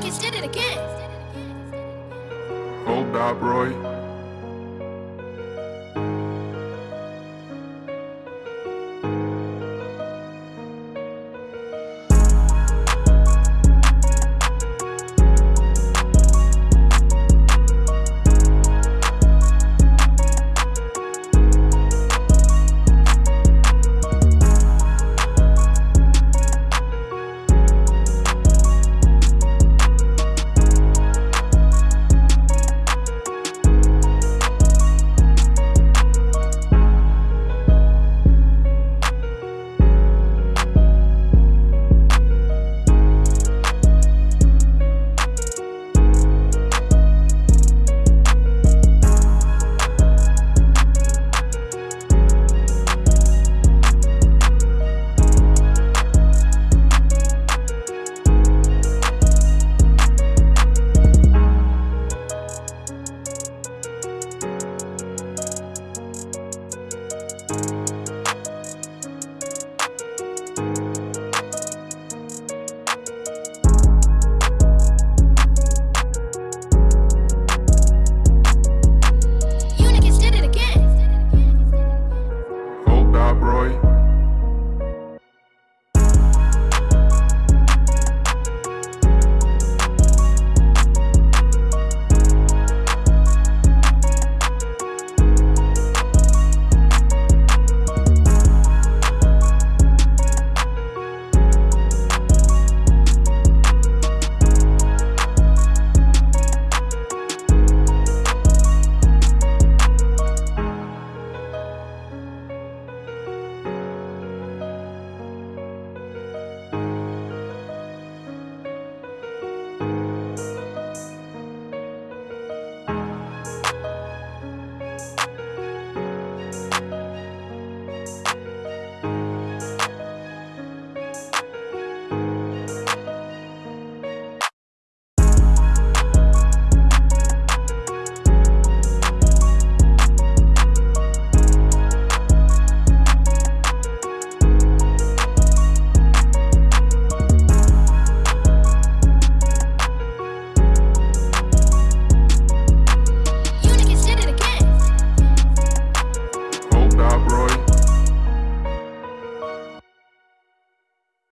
niggas did. Hold up, Roy.